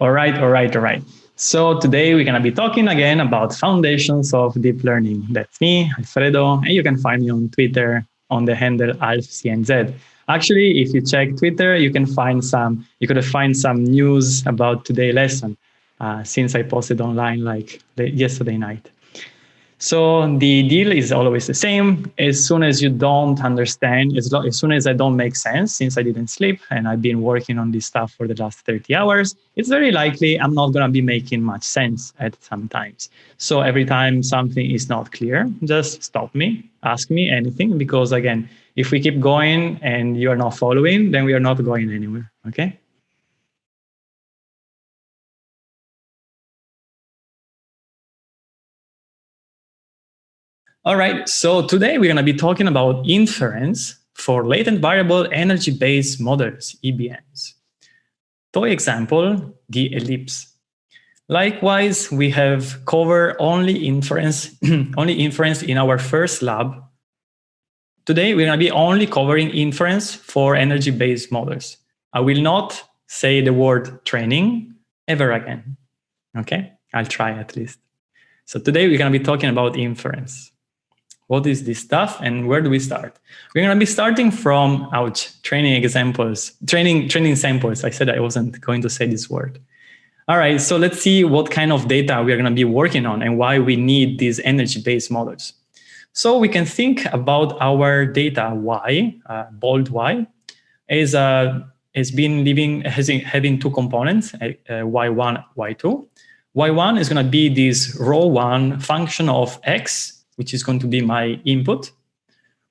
All right, all right, all right. So today we're going to be talking again about foundations of deep learning. That's me, Alfredo, and you can find me on Twitter on the handle alfcnz. Actually, if you check Twitter, you can find some, you could find some news about today's lesson uh, since I posted online like yesterday night. So the deal is always the same. As soon as you don't understand, as, as soon as I don't make sense, since I didn't sleep and I've been working on this stuff for the last 30 hours, it's very likely I'm not going to be making much sense at some times. So every time something is not clear, just stop me, ask me anything, because again, if we keep going and you are not following, then we are not going anywhere, okay? All right, so today we're going to be talking about inference for latent variable energy-based models, EBMs. Toy example, the ellipse. Likewise, we have covered only inference, only inference in our first lab. Today, we're going to be only covering inference for energy-based models. I will not say the word training ever again. Okay, I'll try at least. So today we're going to be talking about inference. What is this stuff and where do we start? We're going to be starting from, ouch, training examples, training, training samples. I said I wasn't going to say this word. All right, so let's see what kind of data we're going to be working on and why we need these energy-based models. So we can think about our data Y, uh, bold Y, is uh, has been living has having two components, uh, Y1, Y2. Y1 is going to be this rho one function of X which is going to be my input,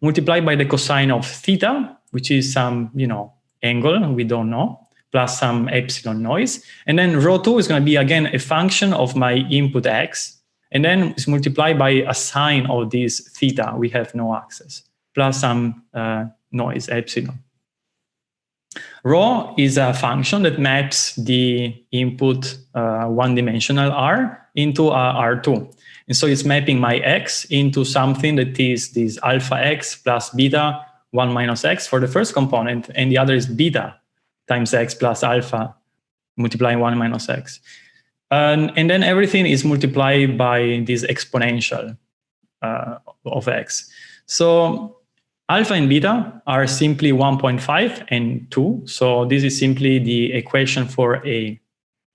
multiplied by the cosine of theta, which is some, you know, angle we don't know, plus some epsilon noise. And then rho 2 is going to be, again, a function of my input x, and then it's multiplied by a sine of this theta, we have no access, plus some uh, noise, epsilon. Rho is a function that maps the input uh, one-dimensional R into a R2. And so it's mapping my x into something that is this alpha x plus beta 1 minus x for the first component, and the other is beta times x plus alpha multiplying 1 minus x. And, and then everything is multiplied by this exponential uh, of x. So alpha and beta are simply 1.5 and 2. So this is simply the equation for a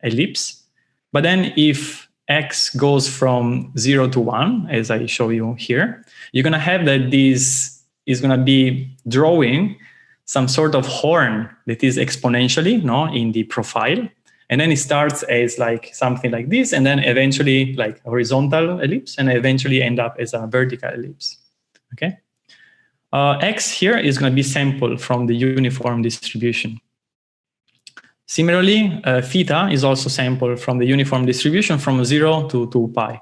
ellipse. But then if x goes from 0 to 1, as I show you here, you're going to have that this is going to be drawing some sort of horn that is exponentially no, in the profile. And then it starts as like something like this, and then eventually like horizontal ellipse, and eventually end up as a vertical ellipse. Okay. Uh, x here is going to be sample from the uniform distribution. Similarly, uh, theta is also sampled from the uniform distribution from 0 to 2 pi.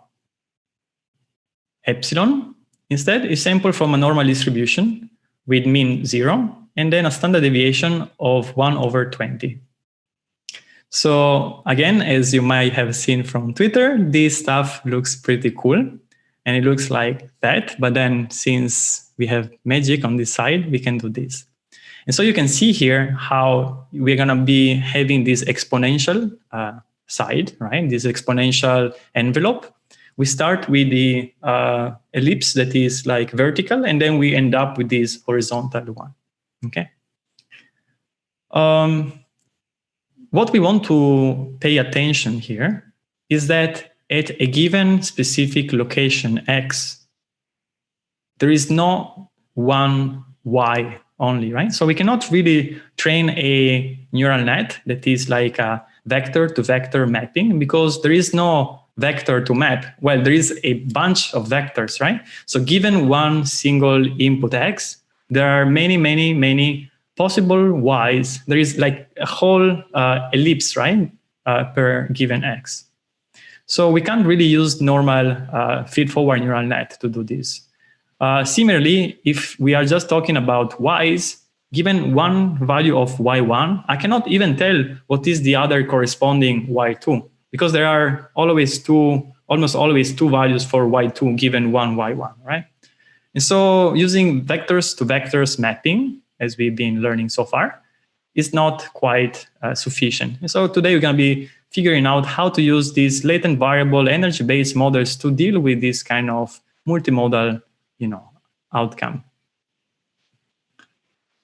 Epsilon, instead, is sampled from a normal distribution with mean 0 and then a standard deviation of 1 over 20. So again, as you might have seen from Twitter, this stuff looks pretty cool and it looks like that. But then since we have magic on this side, we can do this. And so you can see here how we're going to be having this exponential uh, side, right? This exponential envelope. We start with the uh, ellipse that is like vertical, and then we end up with this horizontal one, okay? Um, what we want to pay attention here is that at a given specific location x, there is no one y only, right? So we cannot really train a neural net that is like a vector to vector mapping because there is no vector to map. Well, there is a bunch of vectors, right? So given one single input x, there are many, many, many possible y's. There is like a whole uh, ellipse, right, uh, per given x. So we can't really use normal uh, feed-forward neural net to do this. Uh, similarly, if we are just talking about y's, given one value of y1, I cannot even tell what is the other corresponding y2 because there are always two, almost always two values for y2 given one y1, right? And so using vectors to vectors mapping, as we've been learning so far, is not quite uh, sufficient. And so today we're going to be figuring out how to use these latent variable energy-based models to deal with this kind of multimodal, you know, outcome.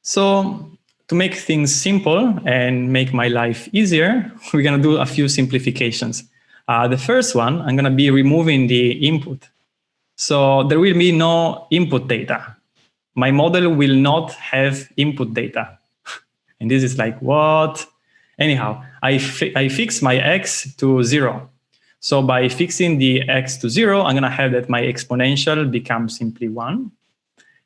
So to make things simple and make my life easier, we're going to do a few simplifications. Uh, the first one, I'm going to be removing the input. So there will be no input data. My model will not have input data. and this is like, what? Anyhow, I, fi I fix my x to zero. So by fixing the x to zero, I'm going to have that my exponential becomes simply one.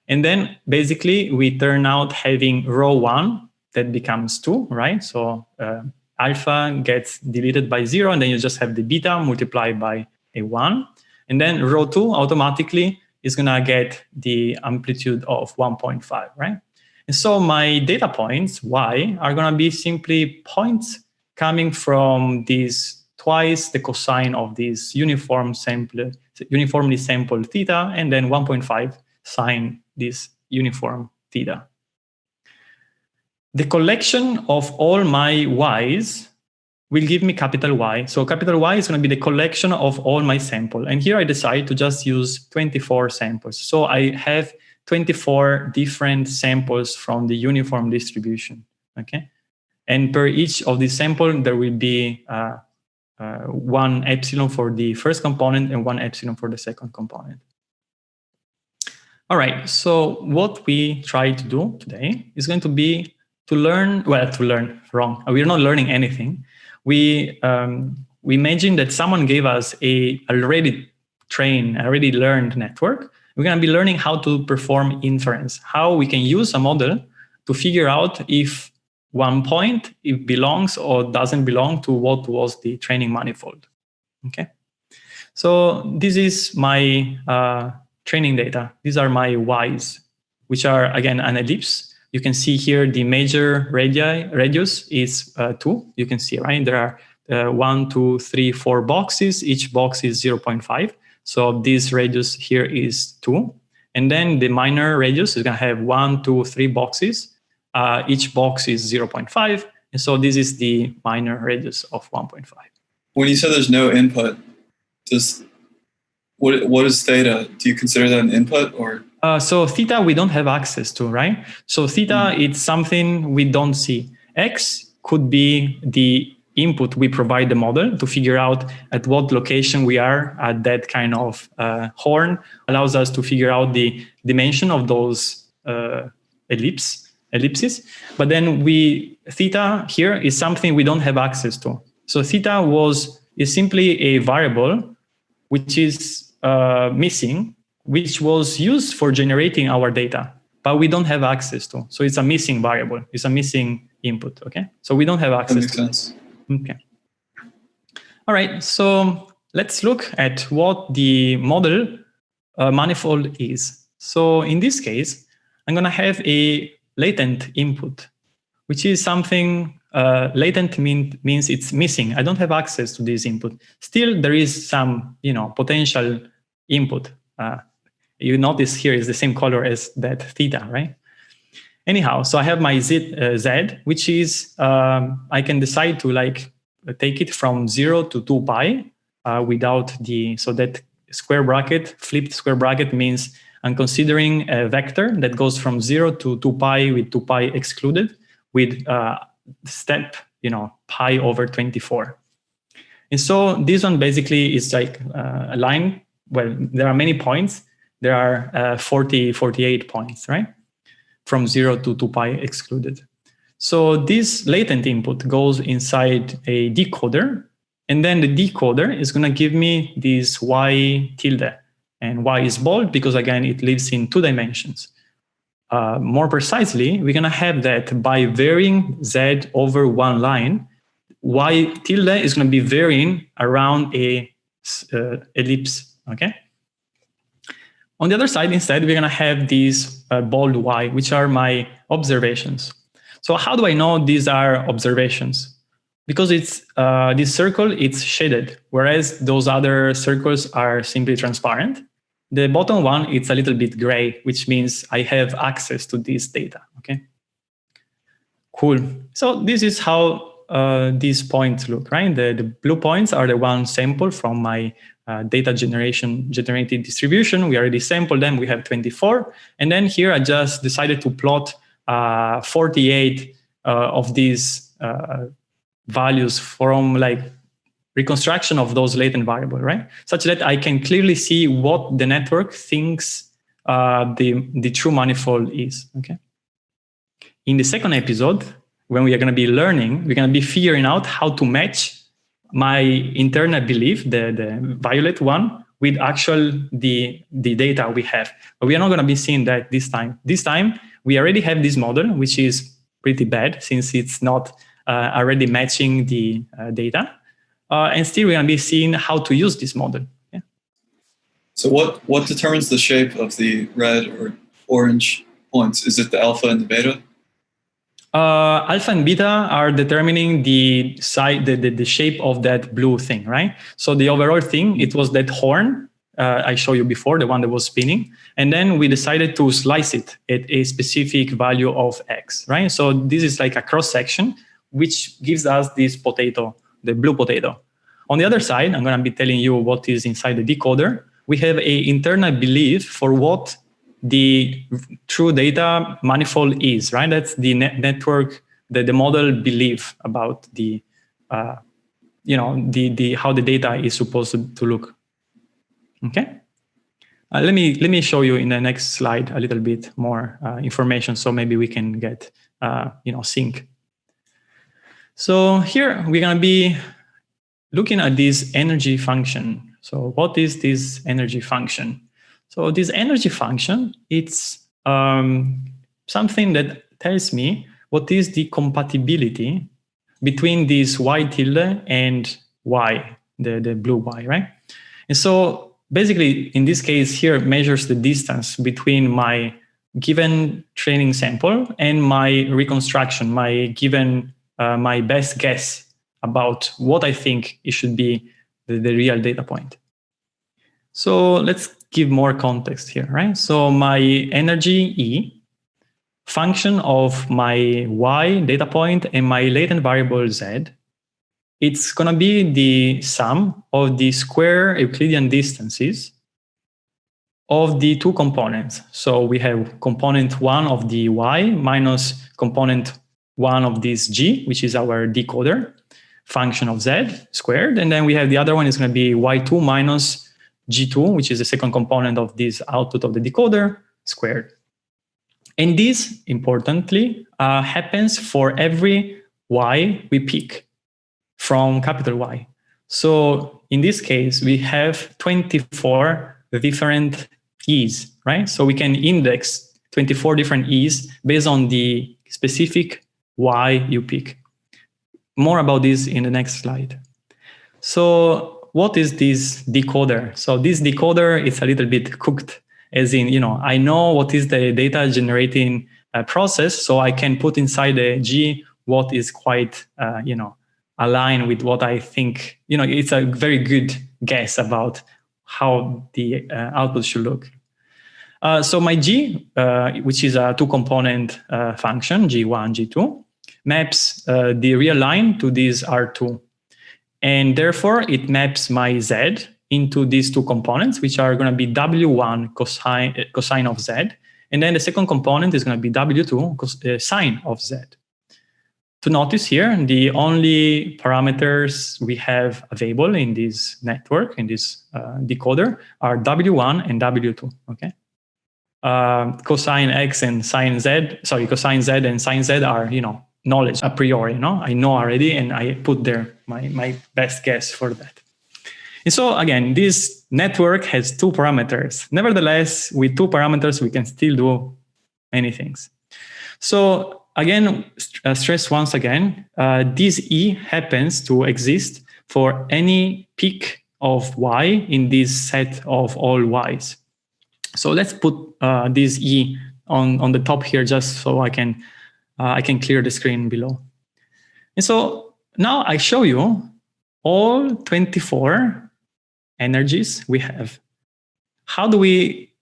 And then basically we turn out having rho one that becomes two, right? So uh, alpha gets deleted by zero, and then you just have the beta multiplied by a one. And then rho two automatically is gonna get the amplitude of 1.5, right? And so my data points, y, are gonna be simply points coming from these twice the cosine of this uniform sample, uniformly sampled theta, and then 1.5 sine this uniform theta. The collection of all my y's will give me capital Y. So capital Y is going to be the collection of all my sample. And here I decide to just use 24 samples. So I have 24 different samples from the uniform distribution. Okay. And per each of these sample, there will be uh, uh, one epsilon for the first component and one epsilon for the second component. All right, so what we try to do today is going to be to learn, well, to learn, wrong. We're not learning anything. We, um, we imagine that someone gave us a already trained, already learned network. We're going to be learning how to perform inference, how we can use a model to figure out if one point it belongs or doesn't belong to what was the training manifold. Okay, so this is my uh, training data. These are my y's, which are, again, an ellipse. You can see here the major radii, radius is uh, 2. You can see, right? There are uh, one, two, three, four boxes. Each box is 0.5. So this radius here is 2. And then the minor radius is going to have one, two, three boxes. Uh, each box is 0.5. And so this is the minor radius of 1.5. When you said there's no input, does what what is theta? Do you consider that an input or? Uh, so theta we don't have access to, right? So theta mm. it's something we don't see. X could be the input we provide the model to figure out at what location we are at that kind of uh, horn allows us to figure out the dimension of those uh, ellipse ellipses. But then we theta here is something we don't have access to. So theta was is simply a variable which is uh, missing, which was used for generating our data, but we don't have access to. So it's a missing variable. It's a missing input. Okay. So we don't have access. That makes sense. Okay. All right. So let's look at what the model uh, manifold is. So in this case, I'm going to have a latent input, which is something uh, latent mean, means it's missing. I don't have access to this input. Still, there is some, you know, potential input. Uh, you notice here is the same color as that theta, right? Anyhow, so I have my z, uh, z which is um, I can decide to like take it from zero to two pi uh, without the so that square bracket flipped square bracket means I'm considering a vector that goes from zero to two pi with two pi excluded with uh, step, you know, pi over 24. And so this one basically is like uh, a line. Well, there are many points. There are uh, 40, 48 points, right? From zero to 2 pi excluded. So this latent input goes inside a decoder. And then the decoder is going to give me this y tilde. And y is bold because, again, it lives in two dimensions. Uh, more precisely, we're going to have that by varying z over one line, y tilde is going to be varying around a uh, ellipse, okay? On the other side, instead, we're going to have these uh, bold y, which are my observations. So how do I know these are observations? Because it's uh, this circle, it's shaded, whereas those other circles are simply transparent. The bottom one, it's a little bit gray, which means I have access to this data, okay? Cool. So this is how uh, these points look, right? The, the blue points are the one sample from my uh, data generation generated distribution. We already sampled them. We have 24. And then here I just decided to plot uh, 48 uh, of these uh, values from like reconstruction of those latent variable, right? Such that I can clearly see what the network thinks uh, the, the true manifold is, okay? In the second episode, when we are going to be learning, we're going to be figuring out how to match my internal belief, the, the violet one, with actual the, the data we have. But we are not going to be seeing that this time. This time, we already have this model, which is pretty bad since it's not uh, already matching the uh, data. Uh, and still, we're going to be seeing how to use this model. Yeah. So what, what determines the shape of the red or orange points? Is it the alpha and the beta? uh, alpha and beta are determining the side, the, the, the, shape of that blue thing, right? So the overall thing, it was that horn uh, I showed you before, the one that was spinning. And then we decided to slice it at a specific value of X, right? So this is like a cross section, which gives us this potato, the blue potato. On the other side, I'm gonna be telling you what is inside the decoder. We have a internal belief for what the true data manifold is, right? That's the net network, that the model believe about the, uh, you know, the, the, how the data is supposed to, to look. Okay. Uh, let me let me show you in the next slide a little bit more uh, information, so maybe we can get uh, you know sync. So here we're gonna be looking at this energy function. So what is this energy function? So this energy function, it's um, something that tells me what is the compatibility between this y tilde and y, the, the blue y, right? And so basically, in this case here, measures the distance between my given training sample and my reconstruction, my given, uh, my best guess about what I think it should be the, the real data point. So let's give more context here, right? So my energy E, function of my Y data point and my latent variable Z, it's going to be the sum of the square Euclidean distances of the two components. So we have component one of the Y minus component one of this G, which is our decoder function of Z squared. And then we have the other one is going to be Y2 minus G2, which is the second component of this output of the decoder, squared. And this, importantly, uh, happens for every y we pick from capital Y. So in this case, we have 24 different e's, right? So we can index 24 different e's based on the specific y you pick. More about this in the next slide. So what is this decoder? So this decoder is a little bit cooked, as in, you know, I know what is the data generating uh, process, so I can put inside the G what is quite, uh, you know, aligned with what I think, you know, it's a very good guess about how the uh, output should look. Uh, so my G, uh, which is a uh, function, G1, G2, maps the real line to this R2 and therefore, it maps my z into these two components, which are going to be w1 cosine, cosine of z. And then the second component is going to be w2 cos, uh, sine of z. To notice here, the only parameters we have available in this network, in this uh, decoder, are w1 and w2, okay? Uh, cosine x and sine z, sorry, cosine z and sine z are, you know, knowledge a priori, you know? I know already and I put there my, my best guess for that. And so again, this network has two parameters. Nevertheless, with two parameters, we can still do many things. So again, uh, stress once again, uh, this E happens to exist for any peak of Y in this set of all Ys. So let's put uh, this E on, on the top here just so I can uh, I can clear the screen below. And so now I show you all 24 energies we have. How do we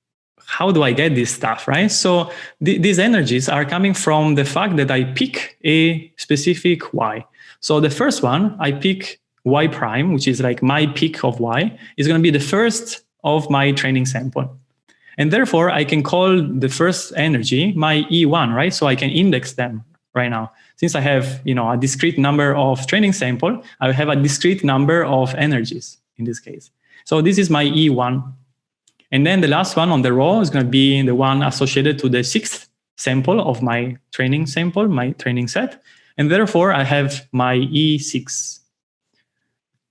how do I get this stuff, right? So th these energies are coming from the fact that I pick a specific y. So the first one, I pick y prime, which is like my pick of y, is going to be the first of my training sample. And therefore, I can call the first energy my E1, right? So I can index them right now. Since I have you know, a discrete number of training sample, I have a discrete number of energies in this case. So this is my E1. And then the last one on the row is going to be the one associated to the sixth sample of my training sample, my training set. And therefore, I have my E6.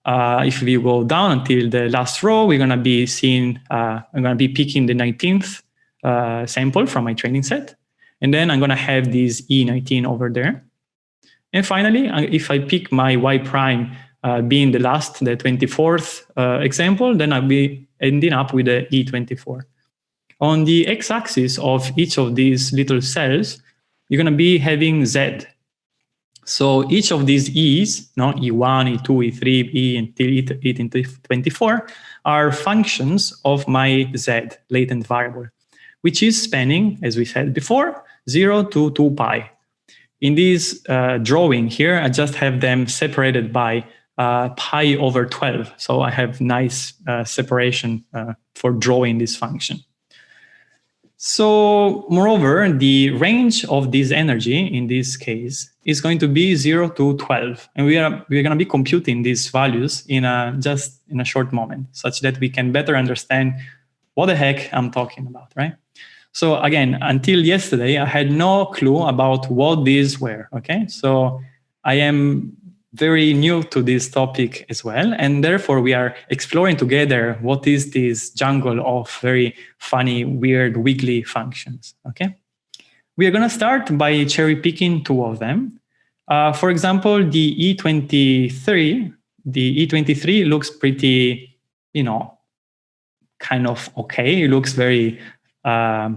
Uh, if we go down until the last row, we're going to be seeing, uh, I'm going to be picking the 19th uh, sample from my training set. And then I'm going to have this E19 over there. And finally, if I pick my Y prime uh, being the last, the 24th uh, example, then I'll be ending up with the E24. On the x-axis of each of these little cells, you're going to be having Z, so each of these E's, no, E1, E2, E3, E until E24, are functions of my Z latent variable, which is spanning, as we said before, 0 to 2 pi. In this uh, drawing here, I just have them separated by uh, pi over 12. So I have nice uh, separation uh, for drawing this function. So moreover, the range of this energy in this case is going to be 0 to 12. And we are we're going to be computing these values in a just in a short moment such that we can better understand what the heck I'm talking about, right? So again, until yesterday, I had no clue about what these were, okay? So I am very new to this topic as well. And therefore, we are exploring together what is this jungle of very funny, weird, wiggly functions. Okay. We are going to start by cherry picking two of them. Uh, for example, the E23, the E23 looks pretty, you know, kind of okay. It looks very uh,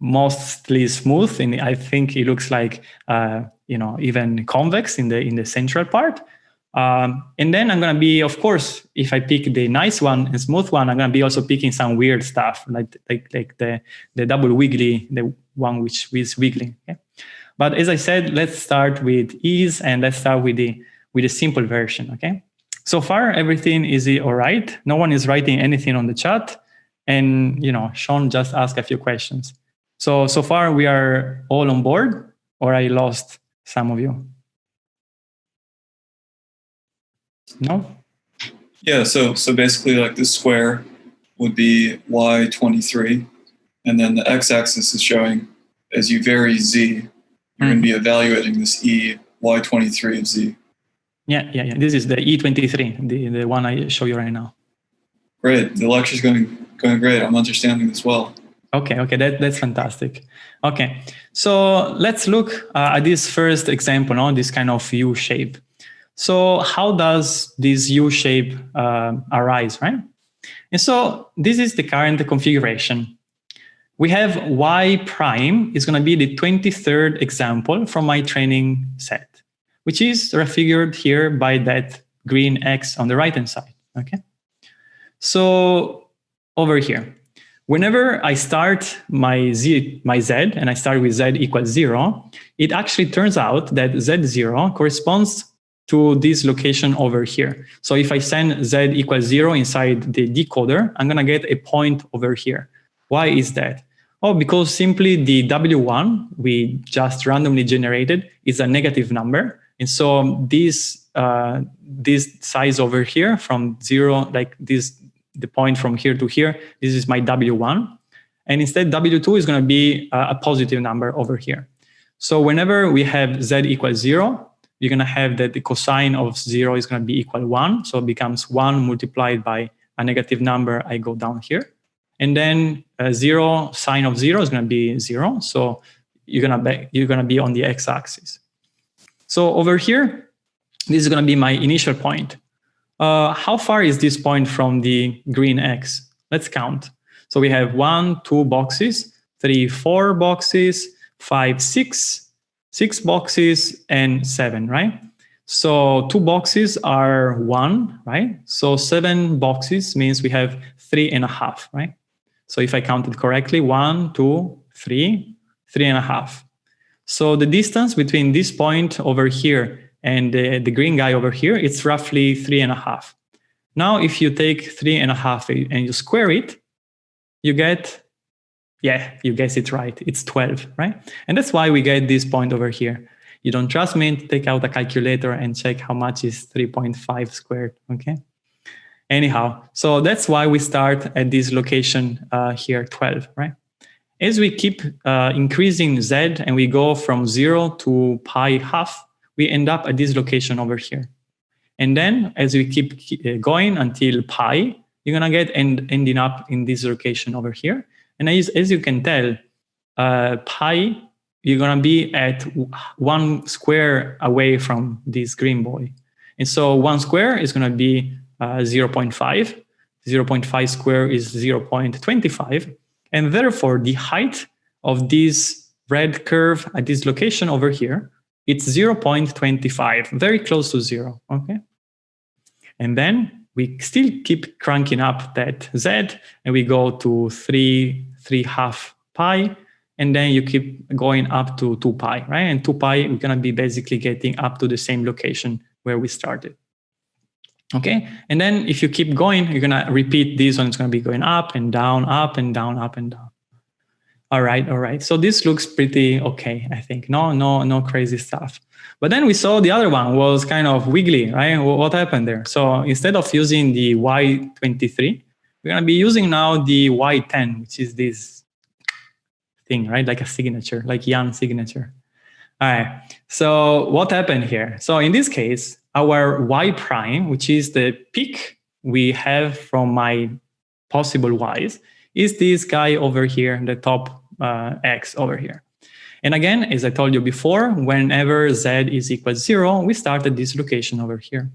mostly smooth, and I think it looks like uh, you know, even convex in the in the central part. Um, and then I'm going to be, of course, if I pick the nice one and smooth one, I'm going to be also picking some weird stuff, like like like the the double wiggly, the one which is wiggling. Okay? But as I said, let's start with ease and let's start with the with the simple version. Okay. So far, everything is all right. No one is writing anything on the chat, and you know, Sean just asked a few questions. So so far, we are all on board, or I lost some of you? No? Yeah, so so basically like the square would be y23, and then the x-axis is showing as you vary z, you're mm. going to be evaluating this e y23 of z. Yeah, yeah, yeah. This is the E23, the, the one I show you right now. Great. The lecture's going going great. I'm understanding this well. Okay, okay, that, that's fantastic. Okay, so let's look uh, at this first example on this kind of U shape. So how does this U shape uh, arise, right? And so this is the current configuration. We have Y prime is going to be the 23rd example from my training set, which is refigured here by that green X on the right-hand side, okay? So over here, Whenever I start my z, my z, and I start with z equals zero, it actually turns out that z0 corresponds to this location over here. So if I send z equals zero inside the decoder, I'm gonna get a point over here. Why is that? Oh, because simply the W1 we just randomly generated is a negative number. And so this, uh, this size over here from zero, like this the point from here to here, this is my W1. And instead W2 is gonna be a positive number over here. So whenever we have Z equals zero, you're gonna have that the cosine of zero is gonna be equal one. So it becomes one multiplied by a negative number, I go down here. And then zero sine of zero is gonna be zero. So you're gonna be, you're gonna be on the x-axis. So over here, this is gonna be my initial point. Uh, how far is this point from the green X? Let's count. So we have one, two boxes, three, four boxes, five, six, six boxes, and seven, right? So two boxes are one, right? So seven boxes means we have three and a half, right? So if I counted correctly, one, two, three, three and a half. So the distance between this point over here and the, the green guy over here, it's roughly three and a half. Now, if you take three and a half and you square it, you get, yeah, you guess it right. It's 12, right? And that's why we get this point over here. You don't trust me, to take out a calculator and check how much is 3.5 squared, okay? Anyhow, so that's why we start at this location uh, here, 12, right? As we keep uh, increasing z and we go from zero to pi half, we end up at this location over here. And then as we keep uh, going until pi, you're gonna get end, ending up in this location over here. And as, as you can tell, uh, pi, you're gonna be at one square away from this green boy. And so one square is gonna be uh, 0 0.5. 0 0.5 square is 0 0.25. And therefore, the height of this red curve at this location over here, it's 0.25, very close to zero, okay? And then we still keep cranking up that z, and we go to 3, 3 half pi, and then you keep going up to 2 pi, right? And 2 pi, we're going to be basically getting up to the same location where we started. Okay, and then if you keep going, you're gonna repeat this one. It's gonna be going up and down, up and down, up and down. All right, all right. So this looks pretty okay, I think. No, no, no crazy stuff. But then we saw the other one was kind of wiggly, right? What happened there? So instead of using the Y23, we're gonna be using now the Y10, which is this thing, right? Like a signature, like Yann signature. All right. So what happened here? So in this case, our y prime, which is the peak we have from my possible y's, is this guy over here, the top uh, x over here. And again, as I told you before, whenever z is equal to zero, we start at this location over here.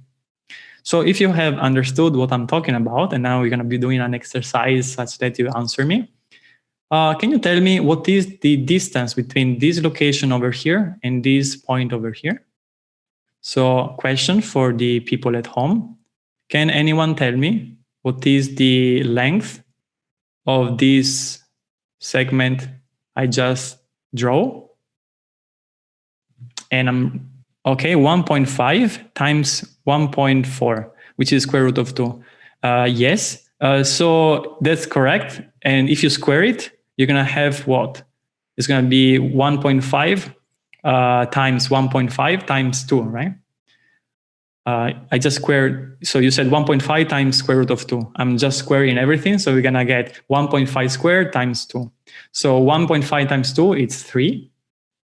So if you have understood what I'm talking about, and now we're going to be doing an exercise such that you answer me, uh, can you tell me what is the distance between this location over here and this point over here? So question for the people at home. Can anyone tell me what is the length of this segment I just draw? And I'm, okay, 1.5 times 1.4, which is square root of 2. Uh, yes, uh, so that's correct. And if you square it, you're going to have what? It's going to be 1.5 uh, times 1.5 times 2, right? Uh, I just squared, so you said 1.5 times square root of 2. I'm just squaring everything, so we're going to get 1.5 squared times 2. So 1.5 times 2 is 3,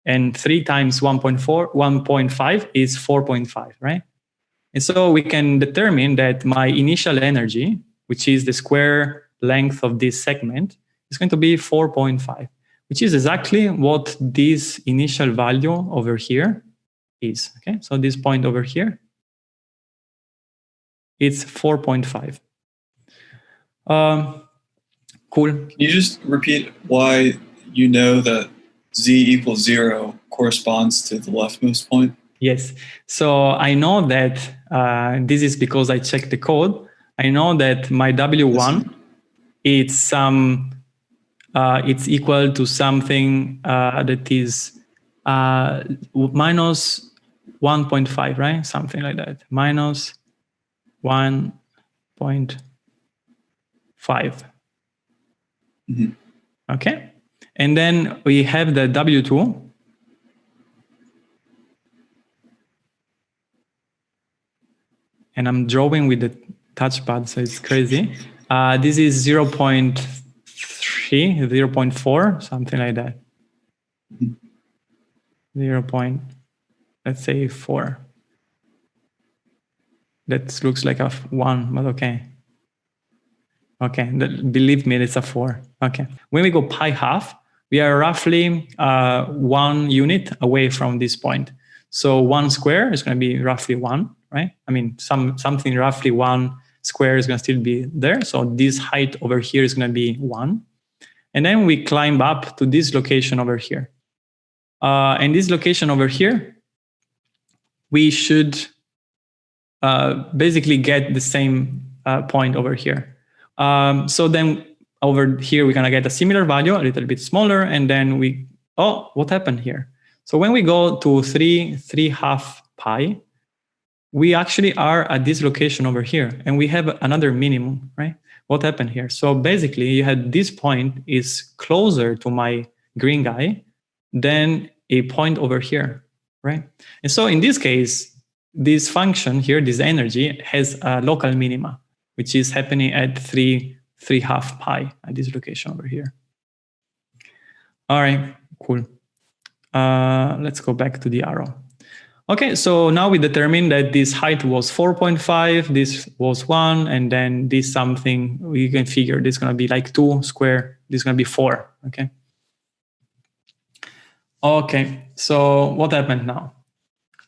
and 3 times 1.4, 1.5 is 4.5, right? And so we can determine that my initial energy, which is the square length of this segment, is going to be 4.5 which is exactly what this initial value over here is. Okay, so this point over here, it's 4.5. Um, cool. Can you just repeat why you know that z equals zero corresponds to the leftmost point? Yes. So I know that uh, this is because I checked the code. I know that my W1, it's some uh, it's equal to something uh, that is uh, minus 1.5, right? Something like that. Minus 1.5. Mm -hmm. Okay. And then we have the W2. And I'm drawing with the touchpad, so it's crazy. Uh, this is 0 0 0.4, something like that. 0. Point, let's say 4. That looks like a 1, but okay. Okay, that, believe me, it's a 4. Okay. When we go pi half, we are roughly uh, one unit away from this point. So one square is going to be roughly one, right? I mean, some something roughly one square is going to still be there. So this height over here is going to be one. And then we climb up to this location over here. Uh, and this location over here, we should uh, basically get the same uh, point over here. Um, so then over here, we're gonna get a similar value, a little bit smaller, and then we, oh, what happened here? So when we go to three, three half pi, we actually are at this location over here, and we have another minimum, right? What happened here? So basically, you had this point is closer to my green guy than a point over here, right? And so in this case, this function here, this energy, has a local minima, which is happening at three, three half pi at this location over here. All right, cool. Uh, let's go back to the arrow. Okay, so now we determine that this height was 4.5, this was 1, and then this something, we can figure this is going to be like 2 square, this is going to be 4, okay? Okay, so what happened now?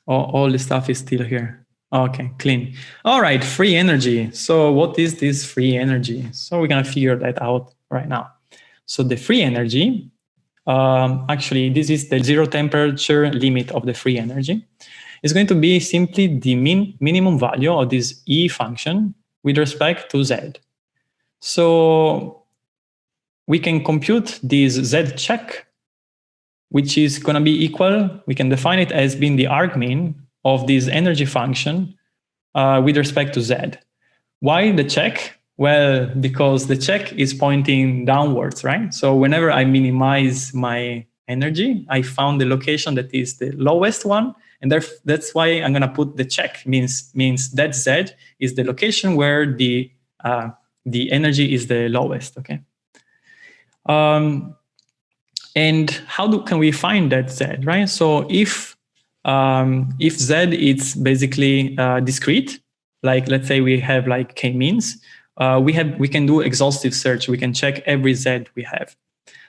All, all the stuff is still here. Okay, clean. All right, free energy. So what is this free energy? So we're going to figure that out right now. So the free energy um, actually, this is the zero temperature limit of the free energy. It's going to be simply the min minimum value of this E function with respect to Z. So we can compute this Z check, which is going to be equal, we can define it as being the argmin of this energy function uh, with respect to Z. Why the check? Well, because the check is pointing downwards, right? So whenever I minimize my energy, I found the location that is the lowest one. And that's why I'm going to put the check means means that Z is the location where the uh, the energy is the lowest, okay? Um, and how do, can we find that Z, right? So if um, if Z is basically uh, discrete, like let's say we have like k-means, uh, we have we can do exhaustive search. We can check every Z we have.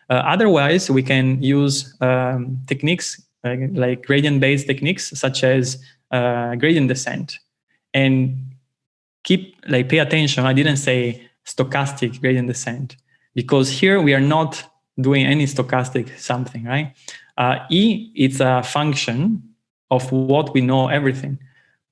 Uh, otherwise, we can use um, techniques uh, like gradient-based techniques, such as uh, gradient descent, and keep like pay attention. I didn't say stochastic gradient descent because here we are not doing any stochastic something, right? Uh, e, it's a function of what we know everything.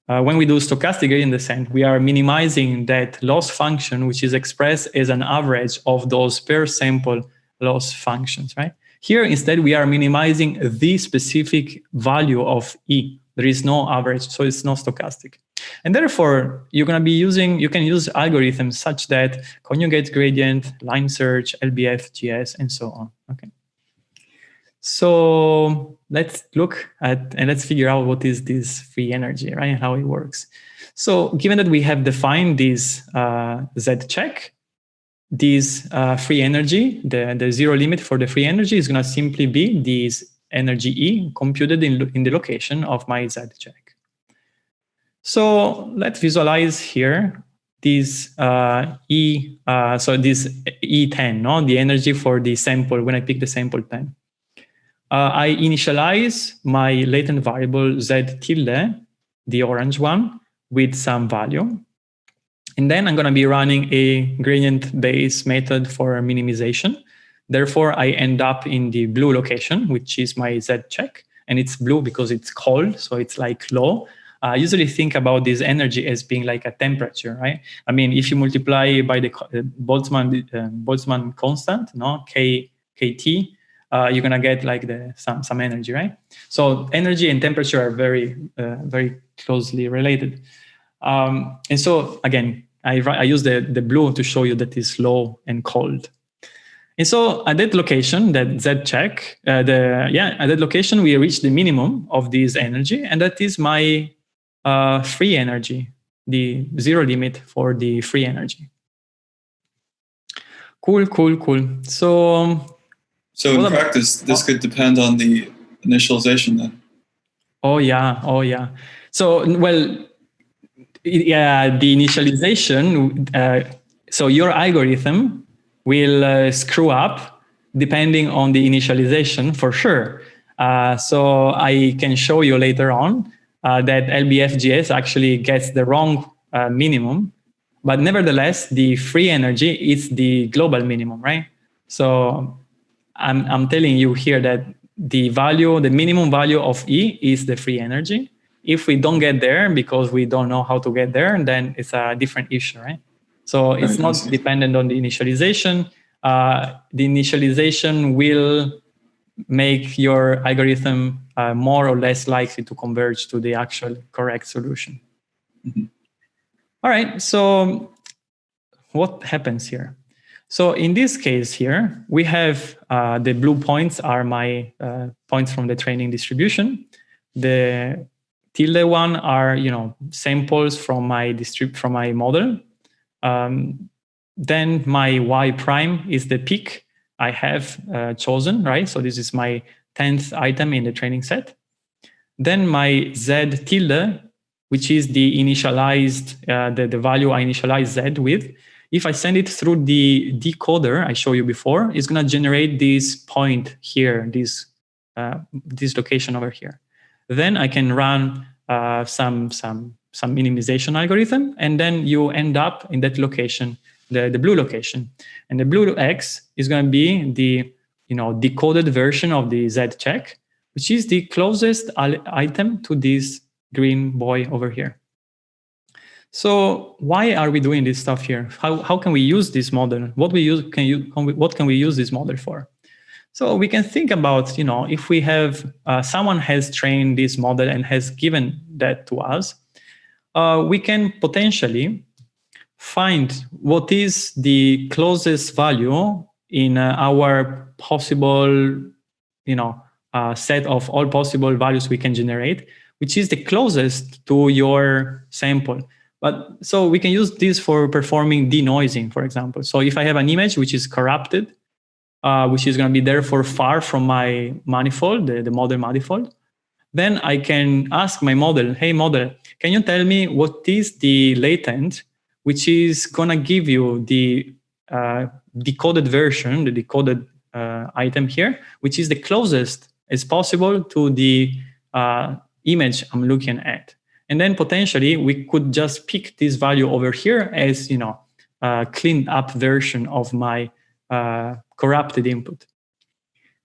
Uh, when we do stochastic gradient descent, we are minimizing that loss function, which is expressed as an average of those per sample loss functions, right? Here, instead, we are minimizing the specific value of E. There is no average, so it's not stochastic. And therefore, you're going to be using, you can use algorithms such that conjugate gradient, line search, LBFGS, and so on, okay? So let's look at and let's figure out what is this free energy, right? And how it works. So given that we have defined this uh, Z check, this uh, free energy, the, the zero limit for the free energy is going to simply be this energy E computed in, in the location of my Z check. So let's visualize here this uh, E, uh, so this E10, no? the energy for the sample when I pick the sample 10 uh, I initialize my latent variable z tilde, the orange one, with some value. And then I'm going to be running a gradient-based method for minimization. Therefore, I end up in the blue location, which is my z check. And it's blue because it's cold, so it's like low. I usually think about this energy as being like a temperature, right? I mean, if you multiply by the uh, Boltzmann, uh, Boltzmann constant, no, K, KT, uh, you're gonna get like the some some energy, right? So energy and temperature are very uh, very closely related. Um, and so again, I I use the the blue to show you that is low and cold. And so at that location, that Z check, uh, the yeah, at that location we reach the minimum of this energy, and that is my uh, free energy, the zero limit for the free energy. Cool, cool, cool. So um, so in practice, this could depend on the initialization then. Oh yeah, oh yeah. So well, yeah, the initialization. Uh, so your algorithm will uh, screw up depending on the initialization for sure. Uh, so I can show you later on uh, that LBFGS actually gets the wrong uh, minimum, but nevertheless, the free energy is the global minimum, right? So I'm, I'm telling you here that the value, the minimum value of E is the free energy. If we don't get there because we don't know how to get there, then it's a different issue, right? So it's not dependent on the initialization. uh, the initialization will make your algorithm uh, more or less likely to converge to the actual correct solution. Mm -hmm. All right, so what happens here? So in this case here, we have uh, the blue points are my uh, points from the training distribution. The tilde one are you know samples from my distrib from my model. Um, then my y prime is the peak I have uh, chosen, right? So this is my 10th item in the training set. Then my z tilde, which is the initialized, uh, the, the value I initialize z with. If I send it through the decoder I showed you before, it's going to generate this point here, this, uh, this location over here. Then I can run uh, some, some, some minimization algorithm, and then you end up in that location the, the blue location. And the blue X is going to be the you know, decoded version of the Z check, which is the closest item to this green boy over here. So why are we doing this stuff here? How, how can we use this model? What we use can you what can we use this model for? So we can think about, you know, if we have uh, someone has trained this model and has given that to us, uh, we can potentially find what is the closest value in uh, our possible, you know, uh, set of all possible values we can generate, which is the closest to your sample. But so we can use this for performing denoising, for example. So if I have an image which is corrupted, uh, which is going to be therefore far from my manifold, the, the model manifold, then I can ask my model, hey model, can you tell me what is the latent which is going to give you the uh, decoded version, the decoded uh, item here, which is the closest as possible to the uh, image I'm looking at. And then potentially we could just pick this value over here as, you know, a cleaned up version of my uh, corrupted input.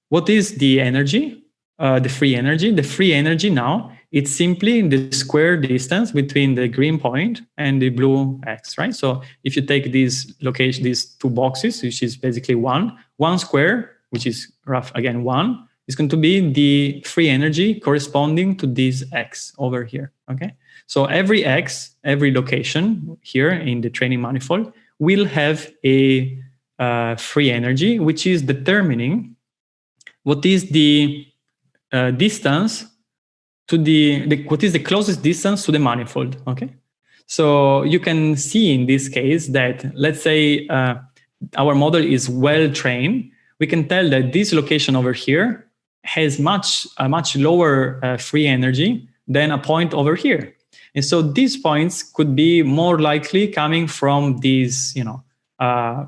What is the energy? Uh, the free energy. The free energy now it's simply the square distance between the green point and the blue X, right? So if you take these location, these two boxes, which is basically one, one square, which is rough, again, one, is going to be the free energy corresponding to this X over here, okay? So every X, every location here in the training manifold will have a uh, free energy, which is determining what is the uh, distance to the, the, what is the closest distance to the manifold, okay? So you can see in this case that, let's say uh, our model is well trained, we can tell that this location over here has much, a much lower uh, free energy than a point over here. And so these points could be more likely coming from these, you know, uh,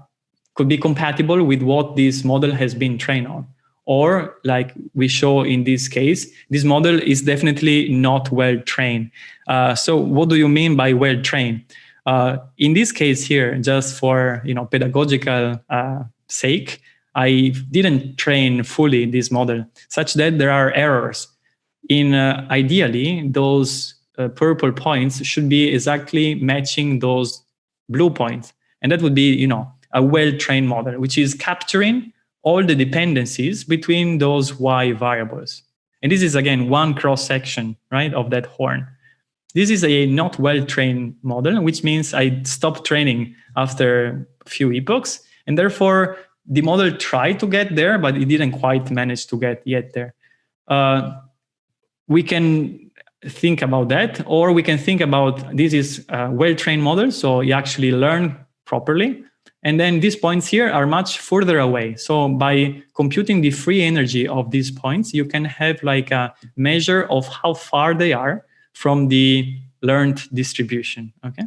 could be compatible with what this model has been trained on or like we show in this case, this model is definitely not well trained. Uh, so what do you mean by well trained? Uh, in this case here, just for you know pedagogical uh, sake, I didn't train fully this model such that there are errors. In uh, ideally, those uh, purple points should be exactly matching those blue points. And that would be, you know, a well-trained model, which is capturing all the dependencies between those y variables. And this is, again, one cross-section, right, of that horn. This is a not well-trained model, which means I stopped training after a few epochs. And therefore, the model tried to get there, but it didn't quite manage to get yet there. Uh, we can think about that, or we can think about this is a well-trained model, so you actually learn properly. And then these points here are much further away. So by computing the free energy of these points, you can have like a measure of how far they are from the learned distribution, okay?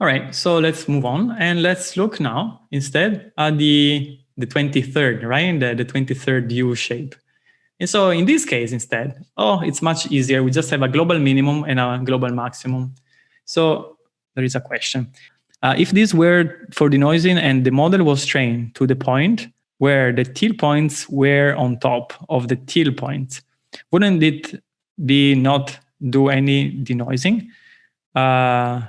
All right, so let's move on and let's look now instead at the, the 23rd, right? The, the 23rd U shape. And so in this case instead, oh, it's much easier. We just have a global minimum and a global maximum. So there is a question. Uh, if this were for denoising and the model was trained to the point where the till points were on top of the till points, wouldn't it be not do any denoising? Uh,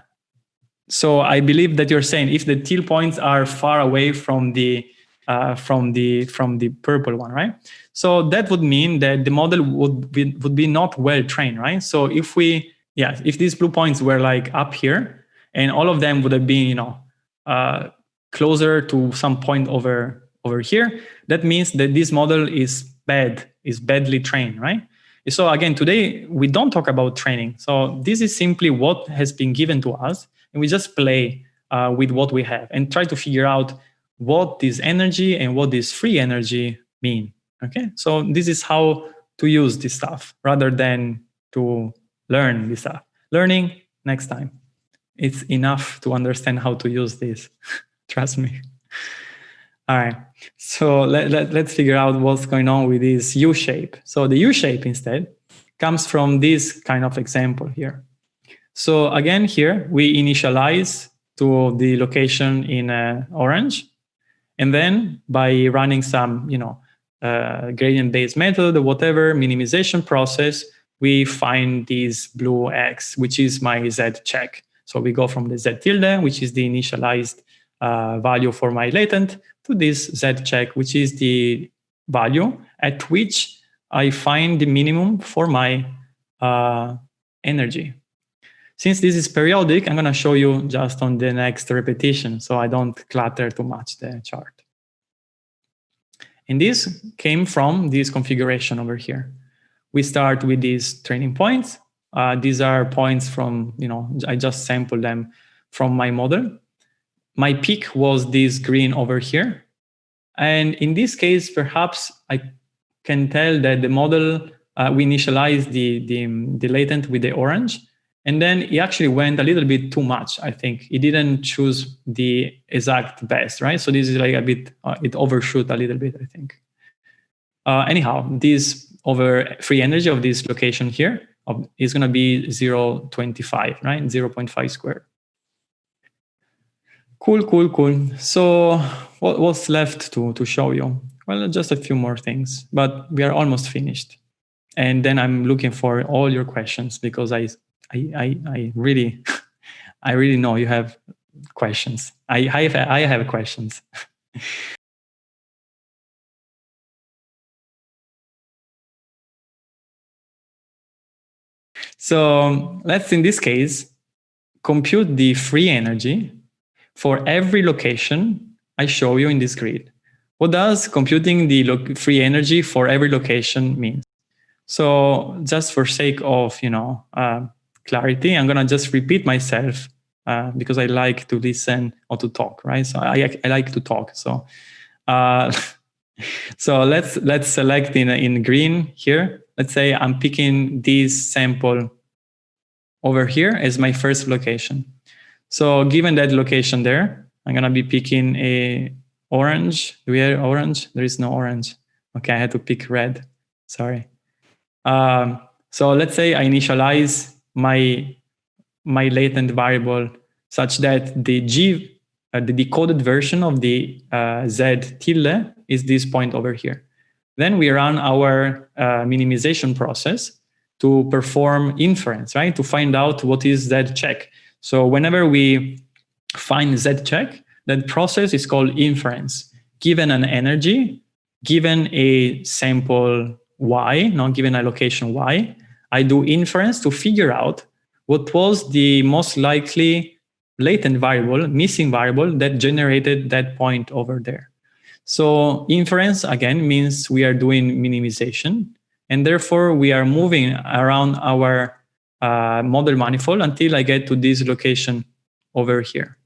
so I believe that you're saying if the teal points are far away from the uh, from the from the purple one, right? So that would mean that the model would be would be not well trained, right? So if we yeah, if these blue points were like up here, and all of them would have been you know uh, closer to some point over over here, that means that this model is bad, is badly trained, right? So again, today we don't talk about training. So this is simply what has been given to us and we just play uh, with what we have and try to figure out what this energy and what this free energy mean. Okay, so this is how to use this stuff rather than to learn this stuff. Learning next time. It's enough to understand how to use this. Trust me. All right, so let, let, let's figure out what's going on with this U shape. So the U shape instead comes from this kind of example here. So again, here we initialize to the location in uh, orange. And then by running some, you know, uh, gradient-based method or whatever minimization process, we find this blue X, which is my Z check. So we go from the Z tilde, which is the initialized uh, value for my latent, to this Z check, which is the value at which I find the minimum for my uh, energy. Since this is periodic, I'm going to show you just on the next repetition so I don't clutter too much the chart. And this came from this configuration over here. We start with these training points. Uh, these are points from, you know, I just sampled them from my model. My peak was this green over here. And in this case, perhaps I can tell that the model, uh, we initialize the, the, the latent with the orange. And then he actually went a little bit too much, I think. He didn't choose the exact best, right? So this is like a bit, uh, it overshoot a little bit, I think. Uh, anyhow, this over free energy of this location here is going to be 0.25, right? 0.5 squared. Cool, cool, cool. So what, what's left to, to show you? Well, just a few more things, but we are almost finished. And then I'm looking for all your questions because I I, I, I really, I really know you have questions. I, I have, I have questions. so let's, in this case, compute the free energy for every location I show you in this grid. What does computing the free energy for every location mean? So just for sake of, you know, uh, clarity, I'm gonna just repeat myself uh, because I like to listen or to talk, right? So I, I like to talk. So uh, so let's let's select in in green here. Let's say I'm picking this sample over here as my first location. So given that location there, I'm gonna be picking a orange. Do we have orange? There is no orange. Okay, I had to pick red. Sorry. Um, so let's say I initialize my my latent variable such that the G, uh, the decoded version of the uh, Z tilde is this point over here. Then we run our uh, minimization process to perform inference, right? To find out what is Z check. So whenever we find Z check, that process is called inference. Given an energy, given a sample Y, not given a location Y, I do inference to figure out what was the most likely latent variable, missing variable that generated that point over there. So inference, again, means we are doing minimization. And therefore, we are moving around our uh, model manifold until I get to this location over here.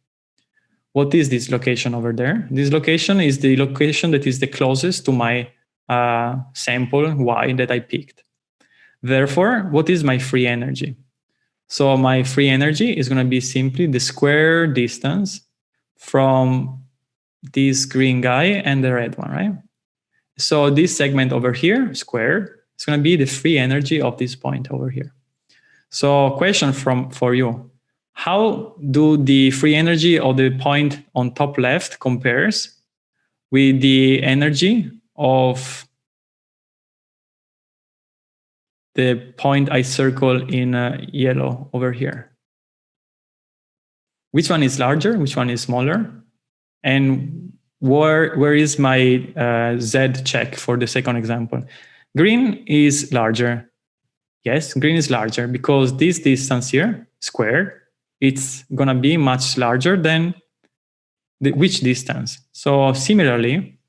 What is this location over there? This location is the location that is the closest to my uh, sample Y that I picked. Therefore, what is my free energy? So my free energy is going to be simply the square distance from this green guy and the red one, right? So this segment over here, squared, is going to be the free energy of this point over here. So question from for you, how do the free energy of the point on top left compares with the energy of the point I circle in uh, yellow over here. which one is larger, which one is smaller, and where, where is my uh, Z check for the second example. Green is larger. Yes, green is larger because this distance here, squared, it's going to be much larger than the, which distance. So similarly,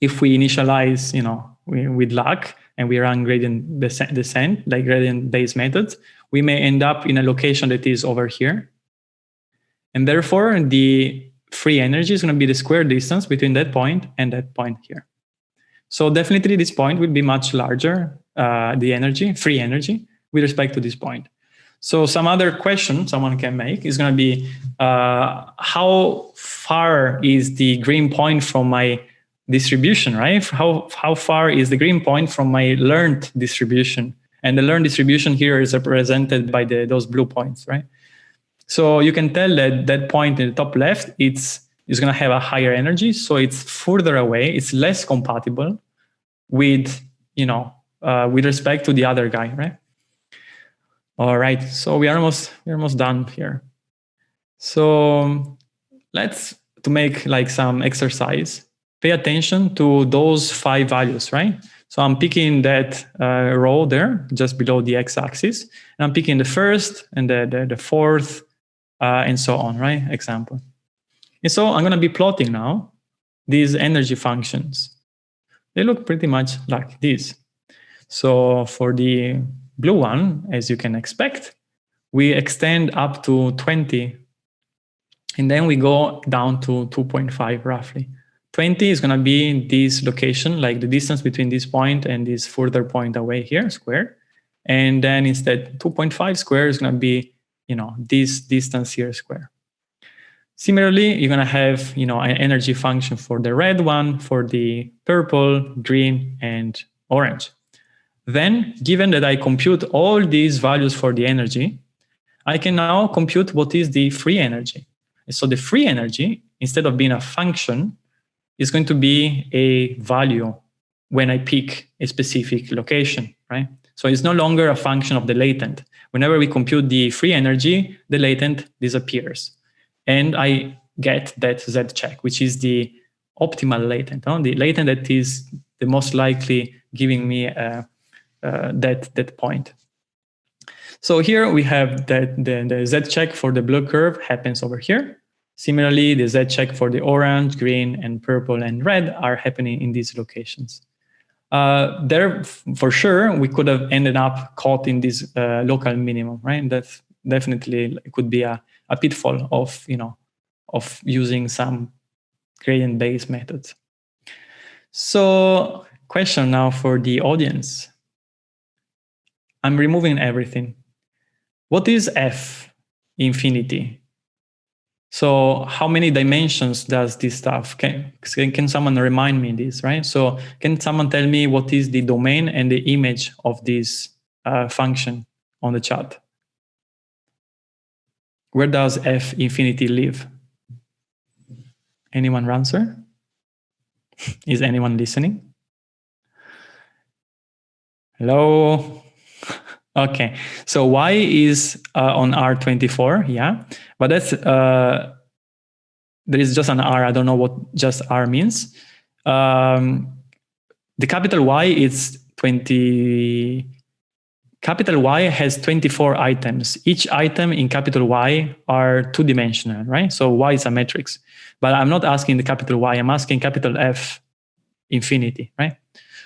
if we initialize, you know, with luck and we run gradient descent, like gradient based methods, we may end up in a location that is over here. And therefore, the free energy is going to be the square distance between that point and that point here. So definitely this point will be much larger, uh, the energy, free energy, with respect to this point. So some other question someone can make is going to be, uh, how far is the green point from my distribution, right? How, how far is the green point from my learned distribution? And the learned distribution here is represented by the, those blue points, right? So you can tell that that point in the top left, it's, it's going to have a higher energy. So it's further away. It's less compatible with, you know, uh, with respect to the other guy, right? All right. So we are almost, we're almost done here. So let's, to make like some exercise, pay attention to those five values, right? So I'm picking that uh, row there, just below the x-axis, and I'm picking the first and the, the, the fourth uh, and so on, right? Example. And so I'm going to be plotting now these energy functions. They look pretty much like this. So for the blue one, as you can expect, we extend up to 20 and then we go down to 2.5 roughly. 20 is going to be this location, like the distance between this point and this further point away here, square. And then instead 2.5 square is going to be you know, this distance here square. Similarly, you're going to have, you know, an energy function for the red one, for the purple, green, and orange. Then, given that I compute all these values for the energy, I can now compute what is the free energy. so the free energy, instead of being a function, is going to be a value when I pick a specific location, right? So it's no longer a function of the latent. Whenever we compute the free energy, the latent disappears. And I get that Z check, which is the optimal latent, no? the latent that is the most likely giving me uh, uh, that, that point. So here we have that the, the Z check for the blue curve happens over here. Similarly, the Z check for the orange, green, and purple and red are happening in these locations uh, there for sure we could have ended up caught in this uh, local minimum, right? That definitely could be a, a pitfall of you know of using some gradient-based methods. So question now for the audience. I'm removing everything. What is F infinity? So how many dimensions does this stuff? Can, can someone remind me this, right? So can someone tell me what is the domain and the image of this uh, function on the chart? Where does f infinity live? Anyone answer? Is anyone listening? Hello? Okay, so y is uh, on R24, yeah, but that's, uh, there is just an R, I don't know what just R means. Um, the capital Y is 20, capital Y has 24 items. Each item in capital Y are two-dimensional, right? So Y is a matrix, but I'm not asking the capital Y, I'm asking capital F infinity, right?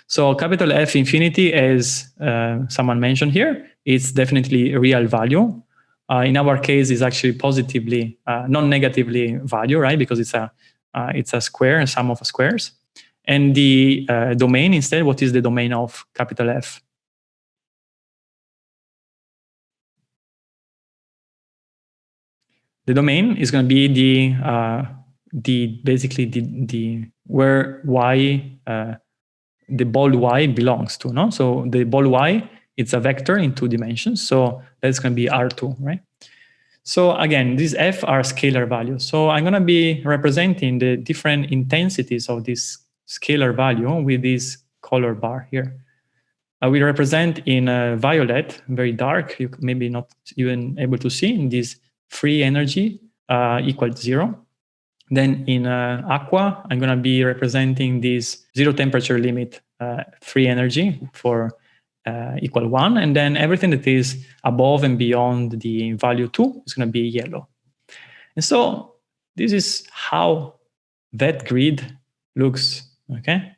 So capital F infinity, as uh, someone mentioned here, it's definitely a real value. Uh, in our case, is actually positively, uh, non-negatively value, right? Because it's a uh, it's a square, a sum of squares. And the uh, domain instead, what is the domain of capital F? The domain is going to be the uh, the basically the the where y the ball y belongs to. No, so the ball y it's a vector in two dimensions, so that's going to be R2, right? So again, these f are scalar values. So I'm going to be representing the different intensities of this scalar value with this color bar here. I will represent in uh, violet, very dark, you maybe not even able to see in this free energy uh, equals zero. Then in uh, aqua, I'm going to be representing this zero temperature limit uh, free energy for uh, equal one. And then everything that is above and beyond the value two is going to be yellow. And so this is how that grid looks, okay?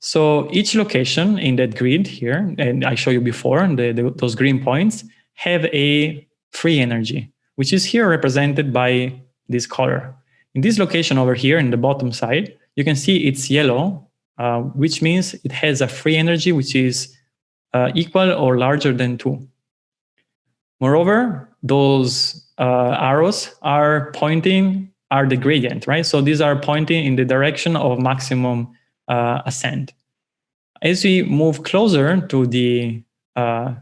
So each location in that grid here, and I show you before, the, the, those green points, have a free energy, which is here represented by this color. In this location over here in the bottom side, you can see it's yellow, uh, which means it has a free energy which is uh, equal or larger than 2. Moreover, those uh, arrows are pointing, are the gradient, right? So these are pointing in the direction of maximum uh, ascent. As we move closer to the uh,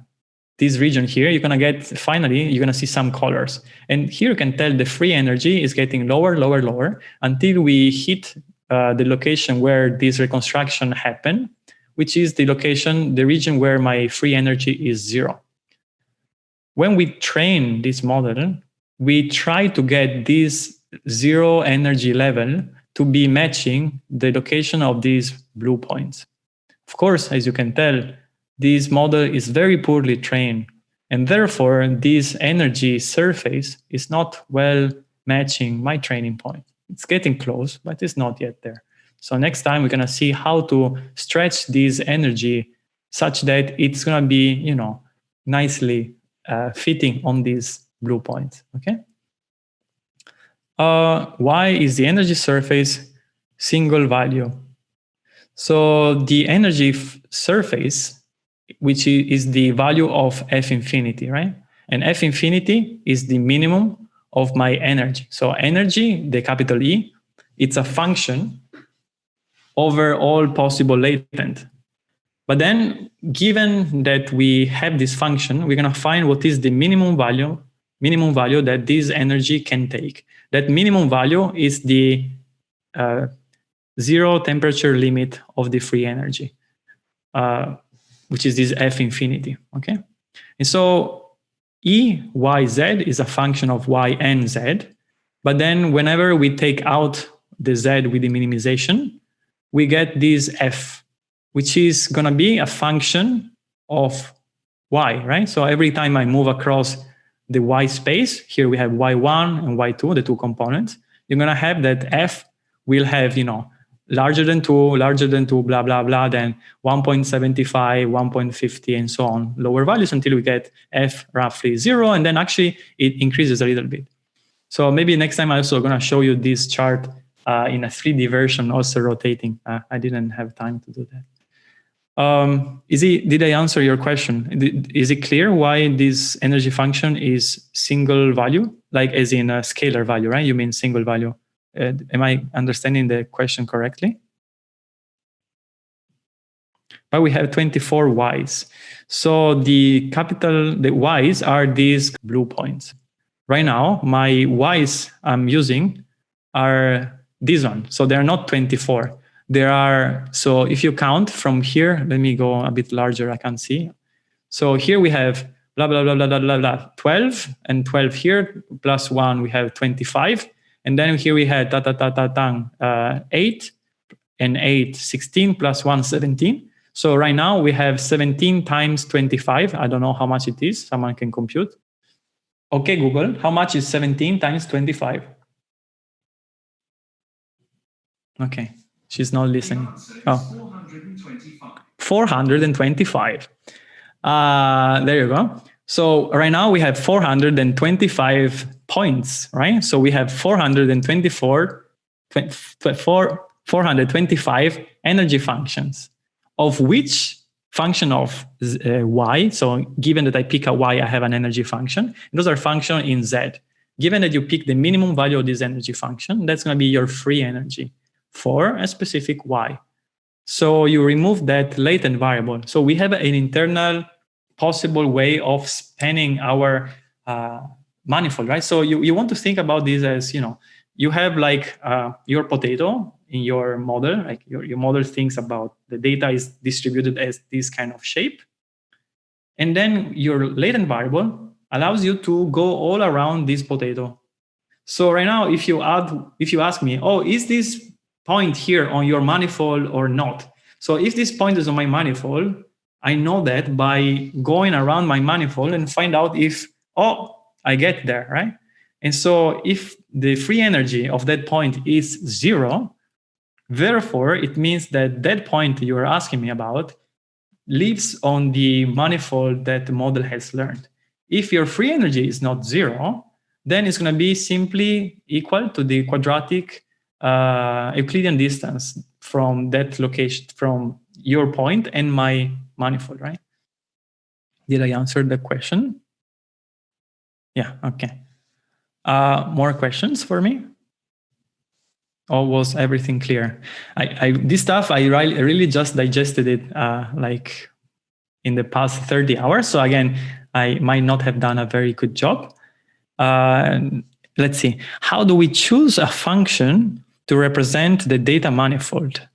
this region here, you're gonna get, finally, you're gonna see some colors. And here you can tell the free energy is getting lower, lower, lower, until we hit uh, the location where this reconstruction happened, which is the location, the region where my free energy is zero. When we train this model, we try to get this zero energy level to be matching the location of these blue points. Of course, as you can tell, this model is very poorly trained, and therefore this energy surface is not well matching my training point. It's getting close, but it's not yet there. So next time we're gonna see how to stretch this energy such that it's gonna be, you know, nicely uh, fitting on these blue points, okay? Uh, why is the energy surface single value? So the energy surface which is the value of f infinity, right? And f infinity is the minimum of my energy. So energy, the capital E, it's a function over all possible latent. But then given that we have this function, we're going to find what is the minimum value, minimum value that this energy can take. That minimum value is the uh, zero temperature limit of the free energy. Uh, which is this f infinity, okay? And so E, Y, Z is a function of Y and Z, but then whenever we take out the Z with the minimization, we get this F, which is gonna be a function of Y, right? So every time I move across the Y space, here we have Y1 and Y2, the two components, you're gonna have that F will have, you know, larger than 2, larger than 2, blah, blah, blah, then 1.75, 1.50, and so on, lower values until we get f roughly 0, and then actually it increases a little bit. So maybe next time I'm also going to show you this chart uh, in a 3D version, also rotating. Uh, I didn't have time to do that. Um, is it, did I answer your question? Is it clear why this energy function is single value, like as in a scalar value, right? You mean single value? Uh, am I understanding the question correctly? But we have 24 Ys. So the capital, the Ys are these blue points. Right now, my Ys I'm using are this one. So they're not 24. There are, so if you count from here, let me go a bit larger, I can see. So here we have blah, blah, blah, blah, blah, blah, blah, 12 and 12 here, plus one, we have 25. And then here we had ta ta ta ta ta uh, 8 and 8, 16 plus 1, 17. So right now we have 17 times 25. I don't know how much it is. Someone can compute. Okay, Google, how much is 17 times 25? Okay, she's not listening. Oh. 425. 425. Uh, there you go. So right now we have 425 points, right? So we have 424, 425 energy functions, of which function of uh, y, so given that I pick a y, I have an energy function. Those are function in z. Given that you pick the minimum value of this energy function, that's going to be your free energy for a specific y. So you remove that latent variable. So we have an internal possible way of spanning our uh, manifold, right? So you, you want to think about this as, you know, you have like uh, your potato in your model, like your, your model thinks about the data is distributed as this kind of shape. And then your latent variable allows you to go all around this potato. So right now, if you add, if you ask me, oh, is this point here on your manifold or not? So if this point is on my manifold, I know that by going around my manifold and find out if, oh, I get there, right? And so if the free energy of that point is zero, therefore it means that that point you are asking me about lives on the manifold that the model has learned. If your free energy is not zero, then it's going to be simply equal to the quadratic uh, Euclidean distance from that location, from your point and my manifold, right? Did I answer the question? Yeah, okay. Uh, more questions for me? Or was everything clear? I, I this stuff, I really, really just digested it uh, like in the past 30 hours. So again, I might not have done a very good job. Uh, let's see, how do we choose a function to represent the data manifold?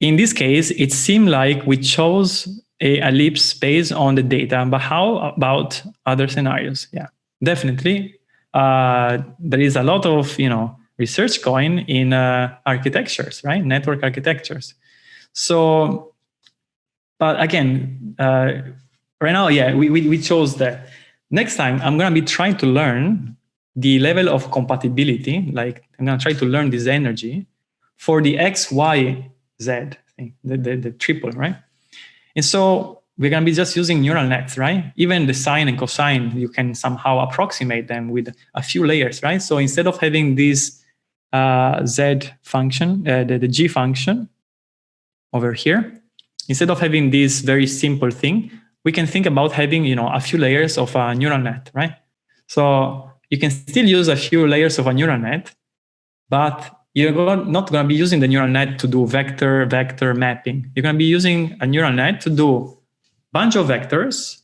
In this case, it seemed like we chose a ellipse based on the data, but how about other scenarios? Yeah, definitely. Uh, there is a lot of you know research going in uh, architectures, right? Network architectures. So, but again, uh, right now, yeah, we, we, we chose that. Next time, I'm going to be trying to learn the level of compatibility, like I'm going to try to learn this energy for the X, Y, Z thing, the, the, the triple, right? And so we're going to be just using neural nets, right? Even the sine and cosine, you can somehow approximate them with a few layers, right? So instead of having this uh, z function, uh, the, the g function over here, instead of having this very simple thing, we can think about having, you know, a few layers of a neural net, right? So you can still use a few layers of a neural net, but you're not going to be using the neural net to do vector vector mapping. You're going to be using a neural net to do bunch of vectors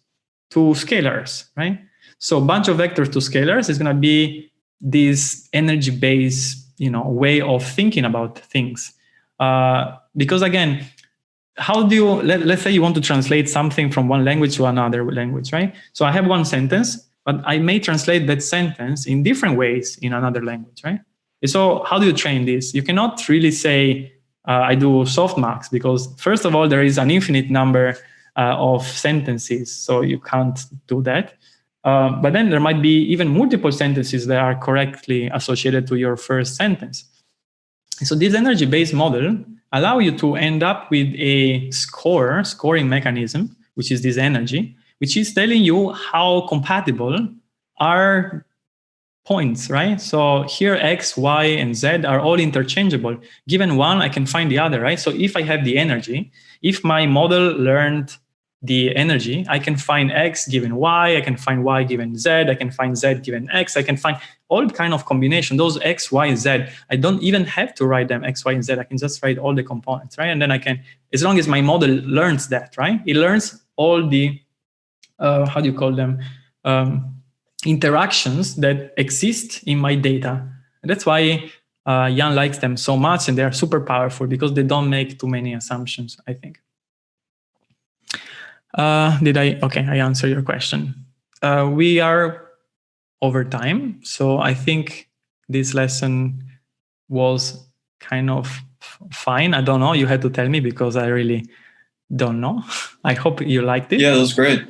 to scalars, right? So bunch of vectors to scalars is going to be this energy-based, you know, way of thinking about things. Uh, because again, how do you, let, let's say you want to translate something from one language to another language, right? So I have one sentence, but I may translate that sentence in different ways in another language, right? So how do you train this? You cannot really say, uh, I do softmax because first of all, there is an infinite number uh, of sentences, so you can't do that. Uh, but then there might be even multiple sentences that are correctly associated to your first sentence. So this energy-based model allow you to end up with a score, scoring mechanism, which is this energy, which is telling you how compatible are points, right? So here X, Y, and Z are all interchangeable. Given one, I can find the other, right? So if I have the energy, if my model learned the energy, I can find X given Y, I can find Y given Z, I can find Z given X, I can find all kind of combination, those X, Y, Z. I don't even have to write them X, Y, and Z. I can just write all the components, right? And then I can, as long as my model learns that, right? It learns all the, uh, how do you call them? Um, interactions that exist in my data. And that's why uh, Yann likes them so much and they're super powerful because they don't make too many assumptions, I think. Uh, did I, okay, I answer your question. Uh, we are over time. So I think this lesson was kind of fine. I don't know, you had to tell me because I really don't know. I hope you liked it. Yeah, it was great.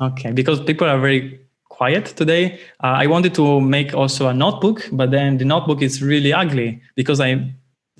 Okay, because people are very quiet today. Uh, I wanted to make also a notebook, but then the notebook is really ugly because I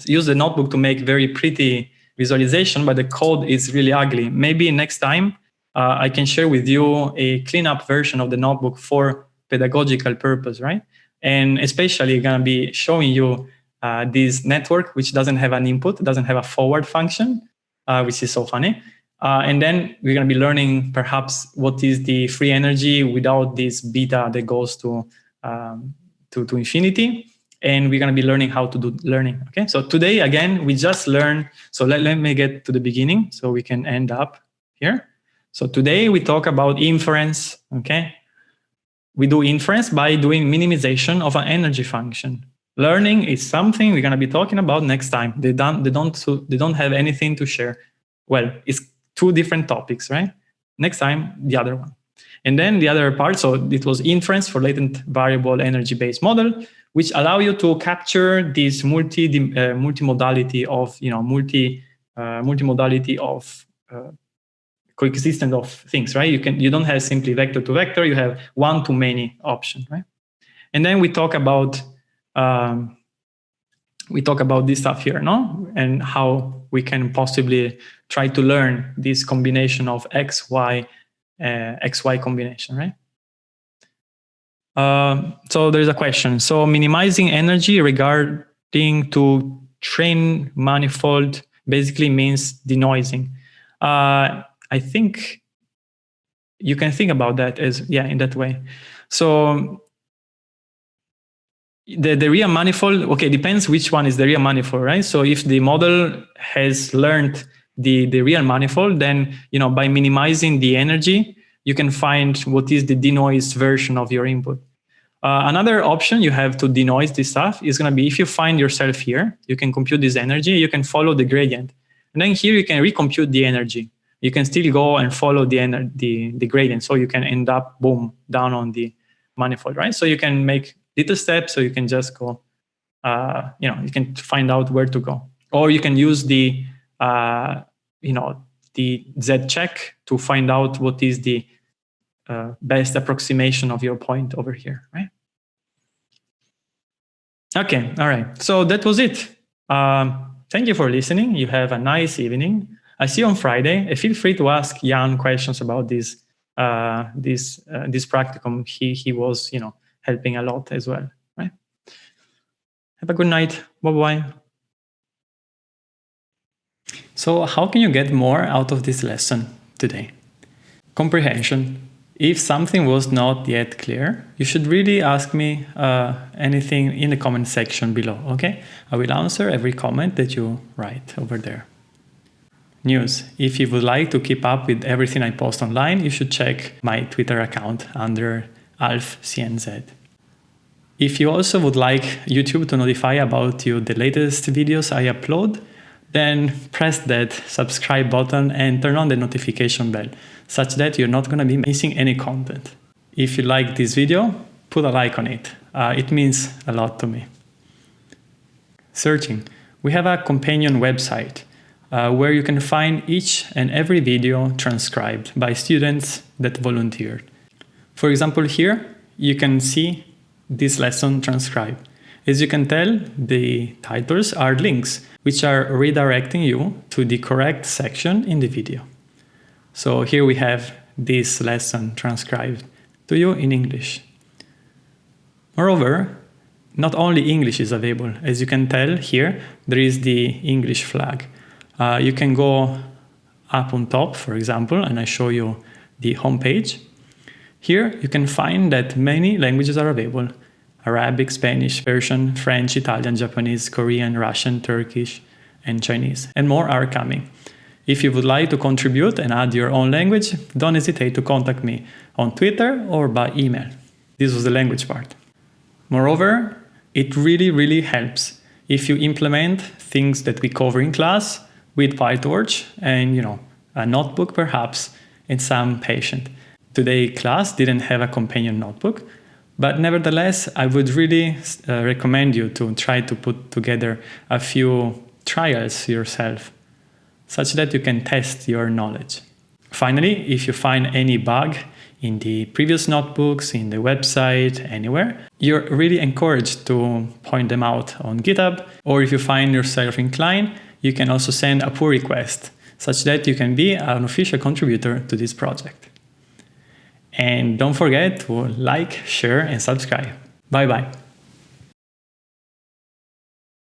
use the notebook to make very pretty visualization, but the code is really ugly. Maybe next time uh, I can share with you a cleanup version of the notebook for pedagogical purpose, right? And especially gonna be showing you uh, this network, which doesn't have an input, doesn't have a forward function, uh, which is so funny. Uh, and then we're going to be learning perhaps what is the free energy without this beta that goes to, um, to, to infinity. And we're going to be learning how to do learning. Okay, so today, again, we just learned. So let, let me get to the beginning so we can end up here. So today we talk about inference. Okay, we do inference by doing minimization of an energy function. Learning is something we're going to be talking about next time. They don't, they don't, they don't have anything to share. Well, it's two different topics, right? Next time, the other one. And then the other part, so it was inference for latent variable energy-based model, which allow you to capture this multi uh, multimodality of you know multi uh, multimodality of uh, coexistence of things, right? You can you don't have simply vector to vector, you have one to many option, right? And then we talk about um, we talk about this stuff here, no? And how we can possibly try to learn this combination of X, Y, uh, X, Y combination, right? Uh, so there's a question. So minimizing energy regarding to train manifold basically means denoising. Uh, I think you can think about that as, yeah, in that way. So the, the real manifold, okay, depends which one is the real manifold, right? So if the model has learned the, the real manifold, then, you know, by minimizing the energy, you can find what is the denoised version of your input. Uh, another option you have to denoise this stuff is going to be if you find yourself here, you can compute this energy, you can follow the gradient. And then here you can recompute the energy. You can still go and follow the, the, the gradient. So you can end up, boom, down on the manifold, right? So you can make little steps, so you can just go, uh, you know, you can find out where to go. Or you can use the, uh, you know, the Z check to find out what is the uh, best approximation of your point over here, right? Okay, all right. So that was it. Um, thank you for listening. You have a nice evening. I see you on Friday. Feel free to ask Yann questions about this uh, this uh, this practicum. He he was you know helping a lot as well, right? Have a good night. Bye bye. So how can you get more out of this lesson today? Comprehension. If something was not yet clear, you should really ask me uh, anything in the comment section below, okay? I will answer every comment that you write over there. News. If you would like to keep up with everything I post online, you should check my Twitter account under AlfCNZ. If you also would like YouTube to notify about you the latest videos I upload, then press that subscribe button and turn on the notification bell, such that you're not going to be missing any content. If you like this video, put a like on it. Uh, it means a lot to me. Searching. We have a companion website uh, where you can find each and every video transcribed by students that volunteered. For example, here you can see this lesson transcribed. As you can tell, the titles are links, which are redirecting you to the correct section in the video. So here we have this lesson transcribed to you in English. Moreover, not only English is available. As you can tell here, there is the English flag. Uh, you can go up on top, for example, and I show you the home page. Here you can find that many languages are available. Arabic, Spanish, Persian, French, Italian, Japanese, Korean, Russian, Turkish, and Chinese, and more are coming. If you would like to contribute and add your own language, don't hesitate to contact me on Twitter or by email. This was the language part. Moreover, it really, really helps if you implement things that we cover in class with PyTorch and, you know, a notebook perhaps and some patient. Today class didn't have a companion notebook, but nevertheless, I would really uh, recommend you to try to put together a few trials yourself, such that you can test your knowledge. Finally, if you find any bug in the previous notebooks, in the website, anywhere, you're really encouraged to point them out on GitHub, or if you find yourself inclined, you can also send a pull request, such that you can be an official contributor to this project. And don't forget to like, share, and subscribe. Bye bye.